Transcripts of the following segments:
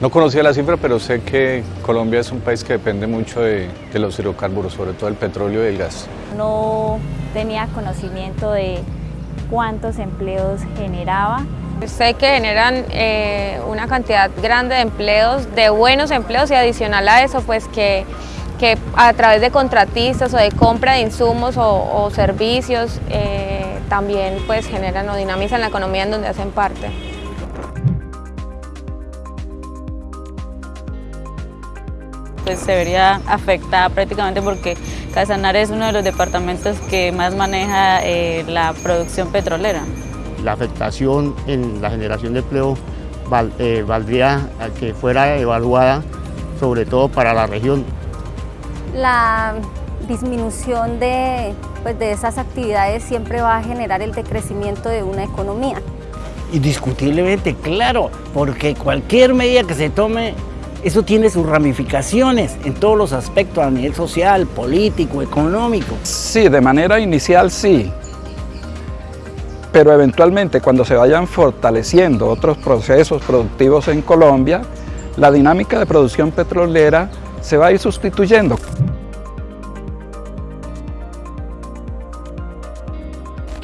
No conocía la cifra, pero sé que Colombia es un país que depende mucho de, de los hidrocarburos, sobre todo el petróleo y el gas. No tenía conocimiento de cuántos empleos generaba. Sé que generan eh, una cantidad grande de empleos, de buenos empleos y adicional a eso, pues que, que a través de contratistas o de compra de insumos o, o servicios eh, también pues generan o dinamizan la economía en donde hacen parte. Pues se vería afectada prácticamente porque Casanare es uno de los departamentos que más maneja eh, la producción petrolera. La afectación en la generación de empleo val, eh, valdría a que fuera evaluada sobre todo para la región. La disminución de, pues, de esas actividades siempre va a generar el decrecimiento de una economía. Indiscutiblemente, claro, porque cualquier medida que se tome eso tiene sus ramificaciones en todos los aspectos a nivel social, político, económico. Sí, de manera inicial sí, pero eventualmente cuando se vayan fortaleciendo otros procesos productivos en Colombia, la dinámica de producción petrolera se va a ir sustituyendo.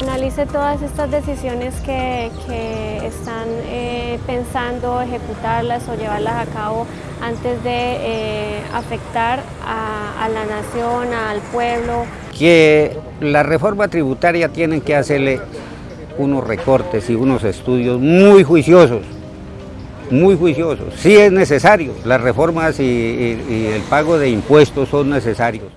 Analice todas estas decisiones que, que están eh, pensando ejecutarlas o llevarlas a cabo antes de eh, afectar a, la nación, al pueblo. Que la reforma tributaria tienen que hacerle unos recortes y unos estudios muy juiciosos, muy juiciosos. Sí es necesario, las reformas y el pago de impuestos son necesarios.